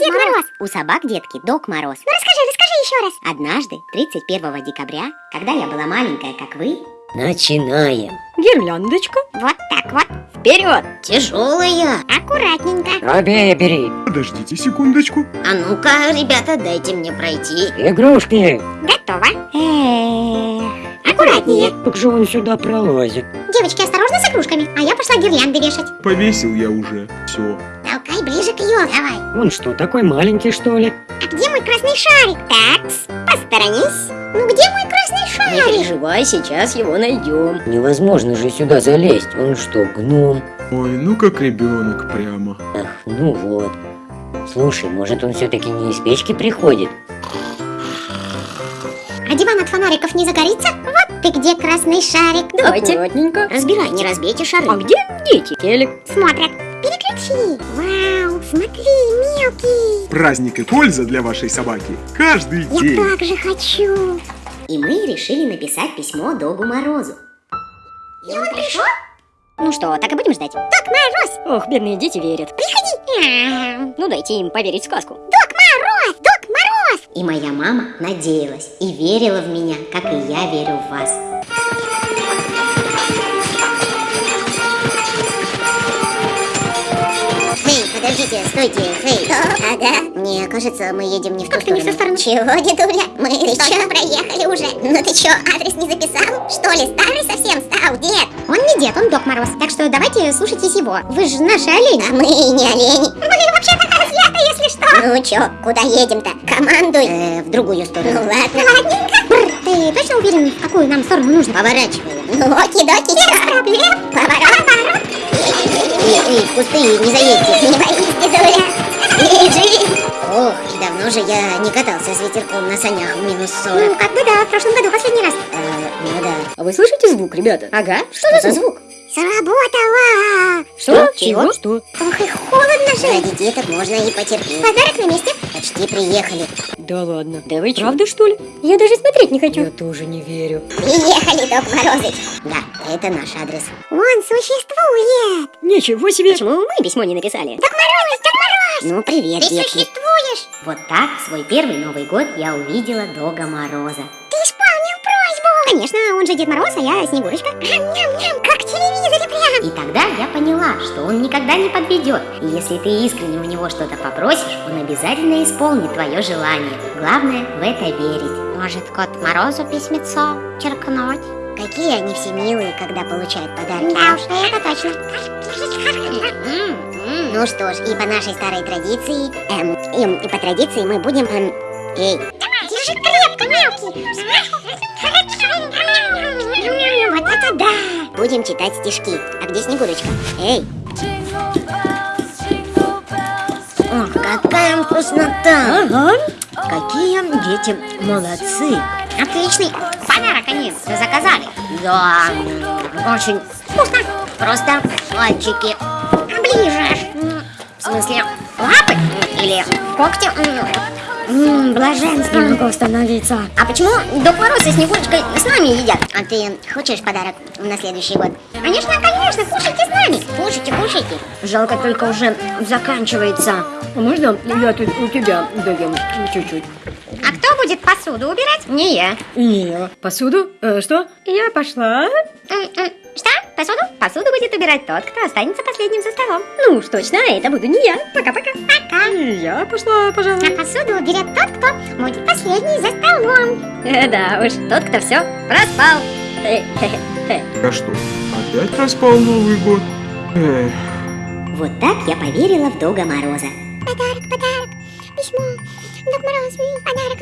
Дед Мороз? У собак, детки, Док Мороз. Ну расскажи, расскажи еще раз. Однажды, 31 декабря, когда я была маленькая, как вы, Начинаем. Гирляндочка. Вот так вот. Вперед. Тяжелая. Аккуратненько. Обея бери. Подождите секундочку. А ну-ка, ребята, дайте мне пройти. Игрушки. Готово. эх, Аккуратнее. Как же он сюда пролазит? Девочки, осторожно с игрушками. А я пошла гирлянды вешать. Повесил я уже. Все. Елке. Давай. Он что, такой маленький, что ли? А где мой красный шарик? Такс, посторонись. Ну где мой красный Не шарик? переживай, сейчас его найдем. Невозможно же сюда залезть. Он что, гном? Ой, ну как ребенок прямо. Ах, ну вот. Слушай, может он все-таки не из печки приходит? А диван от фонариков не загорится? Вот ты где красный шарик. Давайте. Аккуратненько. Разбирай, не разбейте шары. А где дети? Телек. Смотрят. Переключи. Вау, смотри, мелкий. Праздник и польза для вашей собаки. Каждый Я день. так же хочу. и мы решили написать письмо Догу Морозу. И он пришел? Ну что, так и будем ждать? Док Мороз. Ох, бедные дети верят. Мяу. Ну дайте им поверить в сказку. Док Мороз, Док Мороз. И моя мама надеялась и верила в меня, как и я верю в вас. Стойте, эй. Ага. Мне кажется, мы едем не в ту Как-то не в ту сторону. Чего, дедуля? Мы ты чё? проехали уже. Ну ты чё, адрес не записал? Что ли, старый совсем стал, дед? Он не дед, он Док Мороз. Так что давайте слушайтесь его. Вы же наши олени. А мы и не олени. Мы вообще-то козлята, если что. Ну чё, куда едем-то? Командуй. Э, в другую сторону. Ну ладно. Ладненько. Бррр, Ты точно уверен, в какую нам сторону нужно? Поворачиваем. Ну, оки-доки, Без проблем. Поворот. Поворот. Эй, эй, в кусты не заедьте. Не боись, и давно же я не катался с ветерком на санях в минус 40. Ну, как бы да, в прошлом году последний раз. Э, ну да. А вы слышите звук, ребята? Ага. Что, Что за звук? Сработало. Что? Чего? Что? Ох, и холодно же. Ради деток можно и потерпеть. Подарок на месте. Почти приехали. Да ладно. Да вы правда, что ли? Я даже смотреть не хочу. Я тоже не верю. Приехали, Док Морозыч. Да, это наш адрес. Он существует. Ничего себе. Почему мы письмо не написали? Док Мороз, Док Мороз. Ну, привет, Ты детки. существуешь. Вот так свой первый Новый год я увидела Дога Мороза. Ты исполнил просьбу. Конечно, он же Дед Мороз, а я Снегурочка. Ням-ням, как в телевизоре прям. И тогда я поняла, что он никогда не подведет. И если ты искренне у него что-то попросишь, он обязательно исполнит твое желание. Главное в это верить. Может, Кот Морозу письмецо черкнуть? Какие они все милые, когда получают подарки. Да уж, это точно. Ну что ж, и по нашей старой традиции, эм, эм, и по традиции мы будем, эм, эй, Держи крепко, мелкий. Вот это да. будем читать стишки. А где Снегурочка? Эй! Ох, какая вкуснота! Ага. Какие дети молодцы! Отличный подарок они заказали. Да, очень Вкусно. просто мальчики. Ближе. Смысле, Лапы или когти. М, Блаженство. Могу остановиться. а почему Док Мороз и Снегурочка с нами едят? А ты хочешь подарок на следующий год? Конечно, конечно, кушайте с нами. Кушайте, кушайте. Жалко, только уже заканчивается. А можно я тут у тебя доем чуть-чуть? А кто будет посуду убирать? Не я. Не. Посуду? Э, что? Я пошла. Посуду? Посуду будет убирать тот, кто останется последним за столом. Ну уж точно, это буду не я. Пока-пока. Пока. И Я пошла, А пожалуй. посуду уберет тот, кто будет последний за столом. Э, да уж, тот, кто все проспал. Э, хе-хе-хе. А что, опять проспал Новый год? Эх, Вот так я поверила в Дога Мороза. Подарок, подарок, письмо. Док Мороз, подарок